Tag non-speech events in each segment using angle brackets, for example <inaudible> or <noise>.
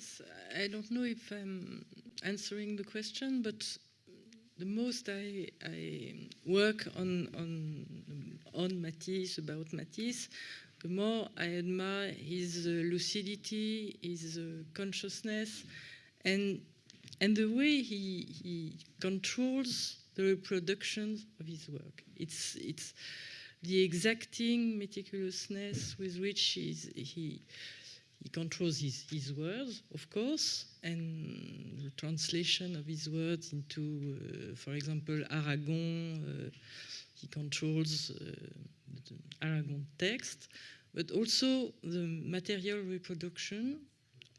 Yes, I don't know if I'm answering the question, but the most I, I work on, on, on Matisse, about Matisse, the more I admire his uh, lucidity, his uh, consciousness, and, and the way he, he controls the reproduction of his work. It's, it's the exacting meticulousness with which he, he controls his, his words, of course, and the translation of his words into, uh, for example, Aragon. Uh, he controls uh, the Aragon text, but also the material reproduction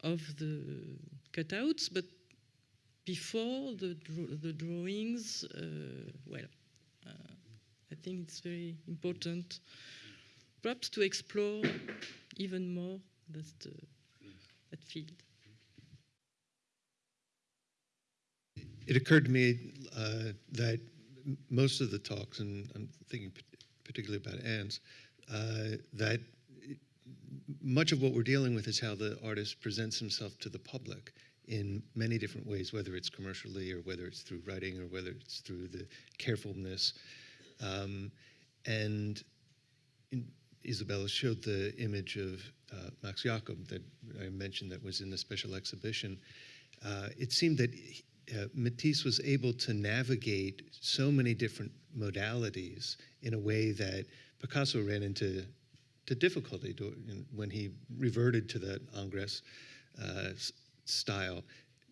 of the cutouts, but before the, the drawings, uh, well, uh, I think it's very important perhaps to explore even more that, uh, that field. It occurred to me uh, that most of the talks, and I'm thinking particularly about Anne's, uh, that much of what we're dealing with is how the artist presents himself to the public in many different ways, whether it's commercially or whether it's through writing or whether it's through the carefulness. Um, and in, Isabella showed the image of uh, Max Jacob that I mentioned that was in the special exhibition. Uh, it seemed that uh, Matisse was able to navigate so many different modalities in a way that Picasso ran into to difficulty to, in, when he reverted to the Ingres uh, style.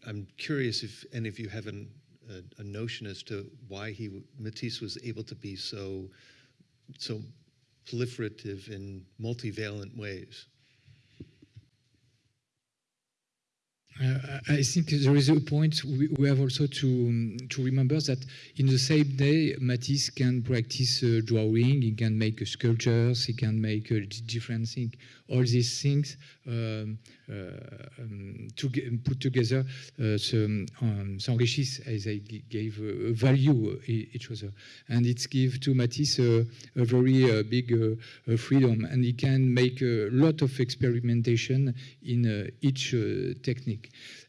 I'm curious if any of you have an, a, a, notion as to why he Matisse was able to be so so proliferative in multivalent ways. Uh, I think there is a point we, we have also to um, to remember that in the same day, Matisse can practice uh, drawing, he can make uh, sculptures, he can make uh, different things. All these things um, uh, um, to put together uh, um, s'enrichissent as they gave value each other, and it gives to Matisse a very big freedom, and he can make a lot of experimentation in each technique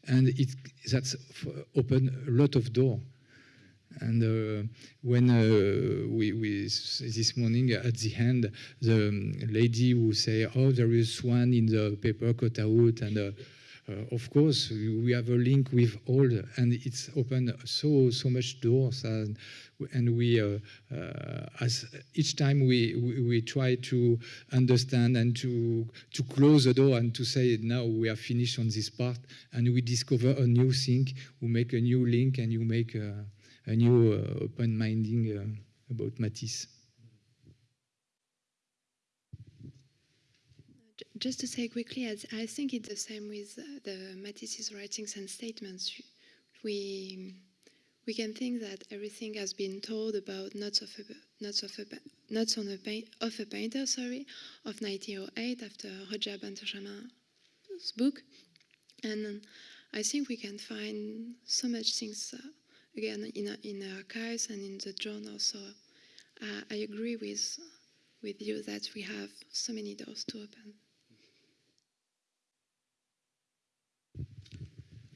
and it that's opened a lot of door. And uh, when uh, we, we, this morning at the end, the lady who say, "Oh, there is one in the paper cut out," and uh, of course, we have a link with all, and it's opened so so much doors, and, and we, uh, uh, as each time we, we, we try to understand and to to close the door and to say now we are finished on this part, and we discover a new thing, we make a new link, and you make a, a new open minding about Matisse. Just to say quickly, I think it's the same with uh, the Matisse's writings and statements. We we can think that everything has been told about Notes of a, Notes of a, Notes on a of a Painter, sorry, of 1908 after Roger Benjamin's book, and I think we can find so much things uh, again in in the archives and in the journal. So uh, I agree with with you that we have so many doors to open.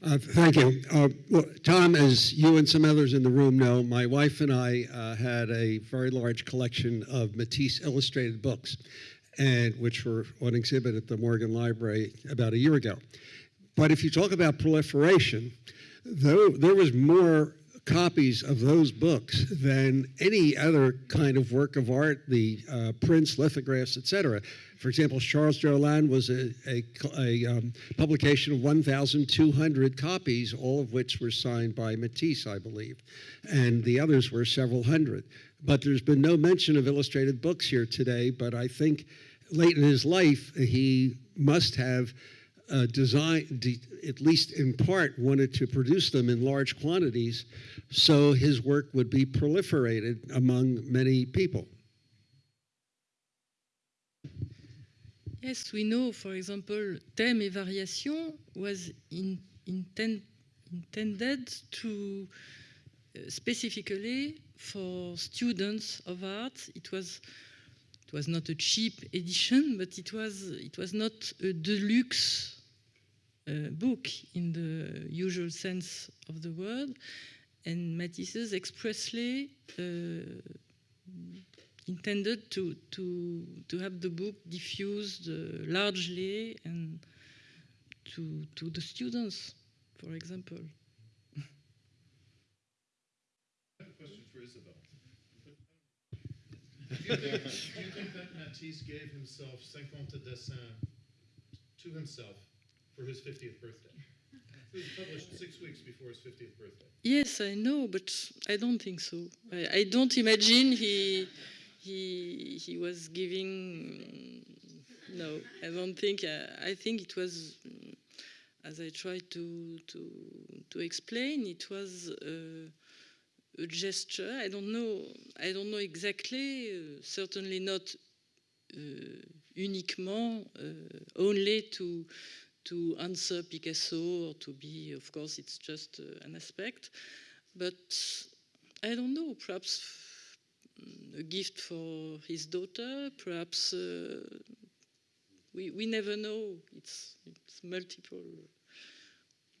Uh, thank you. Uh, well, Tom, as you and some others in the room know, my wife and I uh, had a very large collection of Matisse illustrated books, and which were on exhibit at the Morgan Library about a year ago. But if you talk about proliferation, though there was more copies of those books than any other kind of work of art, the uh, prints, lithographs, etc. For example, Charles Jolin was a, a, a um, publication of 1,200 copies, all of which were signed by Matisse, I believe, and the others were several hundred. But there's been no mention of illustrated books here today, but I think late in his life, he must have uh, design, at least in part, wanted to produce them in large quantities so his work would be proliferated among many people. Yes, we know, for example, Thème et Variation was in, inten, intended to uh, specifically for students of art. It was it was not a cheap edition, but it was it was not a deluxe uh, book in the usual sense of the word, and Matisse expressly uh, intended to, to, to have the book diffused uh, largely and to, to the students, for example. Question for Isabel. Do you think, do you think that Matisse gave himself 50 dessins to himself for his 50th birthday? It was published six weeks before his 50th birthday. Yes, I know, but I don't think so. I, I don't imagine he he he was giving. No, I don't think. Uh, I think it was, mm, as I tried to to to explain, it was uh, a gesture. I don't know. I don't know exactly. Uh, certainly not uh, uniquement uh, only to to answer Picasso or to be, of course, it's just uh, an aspect. But I don't know, perhaps mm, a gift for his daughter, perhaps uh, we, we never know. It's, it's multiple.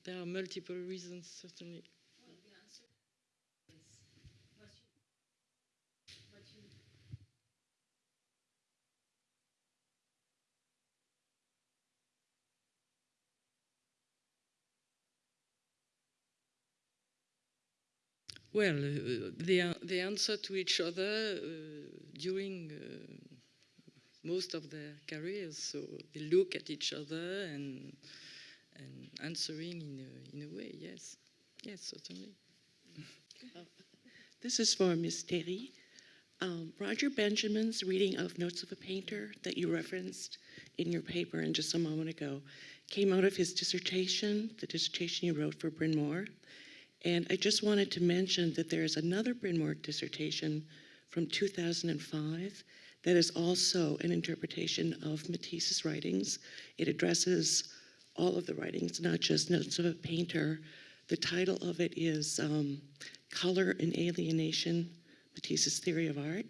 There are multiple reasons, certainly. Well, uh, they, answer to each other uh, during uh, most of their careers. So they look at each other and, and answering in a, in a way, yes. Yes, certainly. This is for Ms. Terry. Um, Roger Benjamin's reading of Notes of a Painter that you referenced in your paper and just a moment ago came out of his dissertation, the dissertation he wrote for Bryn Mawr. And I just wanted to mention that there is another Bryn Mawr dissertation from 2005 that is also an interpretation of Matisse's writings. It addresses all of the writings, not just Notes of a Painter. The title of it is um, Color and Alienation, Matisse's Theory of Art.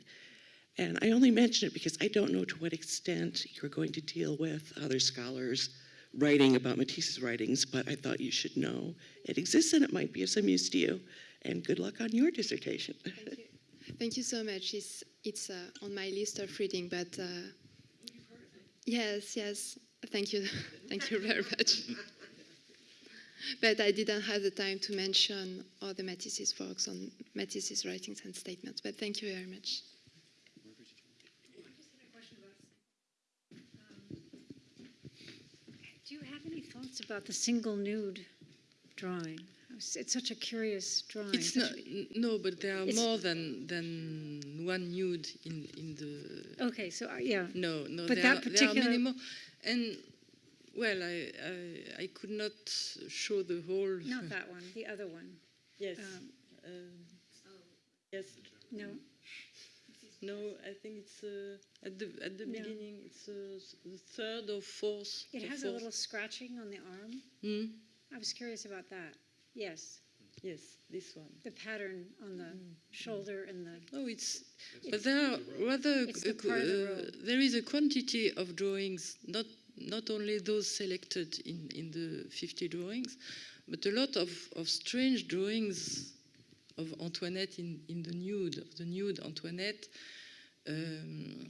And I only mention it because I don't know to what extent you're going to deal with other scholars writing about Matisse's writings, but I thought you should know it exists and it might be of some use to you. And good luck on your dissertation. Thank you. Thank you so much. It's, it's uh, on my list of reading, but uh, yes, yes. Thank you. <laughs> Thank you very much. <laughs> but I didn't have the time to mention all the Matisse's works on Matisse's writings and statements. But thank you very much. Do you have any thoughts about the single nude drawing? It's such a curious drawing. It's not, no, but there are It's- more than, than one nude in, in the Okay, so, uh, yeah, No, no, But there, that are, there are many more. And, well, I, I, I could not show the whole. not that one, the other one. Yes. Um, uh, yes. No, No, I think it's uh, at the at the No. beginning. It's uh, s- the third or fourth. it the has a fourth. little scratching on the arm. Hmm? I was curious about that. Yes, Yes, this one. the pattern on the shoulder and the, No, it's, but there are rather It's the a- part of the uh, road. there is a quantity of drawings, not not only those selected in, in the 50 drawings, but a lot of, of strange drawings of Antoinette in, in the nude, the nude Antoinette. Um,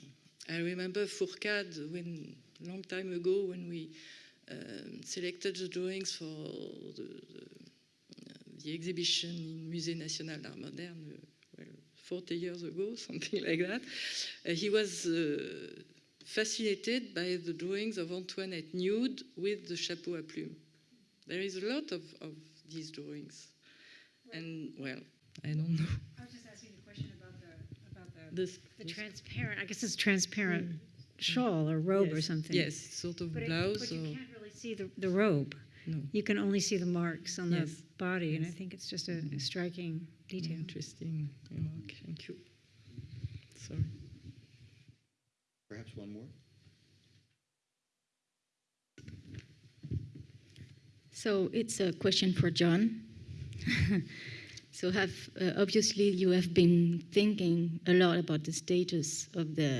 I remember Fourcade when long time ago when we um, selected the drawings for the, the, the exhibition in Musée National d'Art Moderne, uh, well, 40 years ago, <laughs> something like that. Uh, he was uh, fascinated by the drawings of Antoinette nude with the chapeau à plume. There is a lot of, of these drawings. And, well, I don't know. I was just asking a question about the, about the, This, the this- transparent, I guess it's transparent hmm. shawl or robe or something. Yes, sort of But, it, blouse but or. you can't really see the, the robe. No. You can only see the marks on the Yes. body, and I think it's just a, a hmm. striking detail. Interesting remark. Thank you. Sorry. Perhaps one more? So it's a question for John. <laughs> so have uh, obviously you have been thinking a lot about the status of the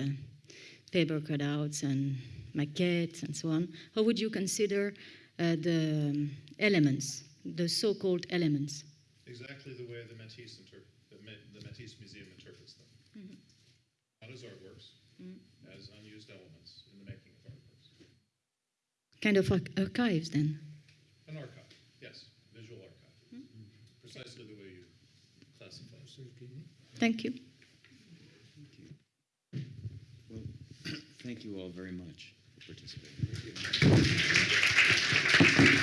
paper cutouts and maquettes and so on. How would you consider uh, the elements, the so-called elements. Exactly the way the Matisse the the Matisse Museum interprets them. Not as artworks, as unused elements in the making of artworks. Kind of archives, then. An archive, yes, visual archive. Precisely the way you. Thank you. Well, thank you all very much for participating.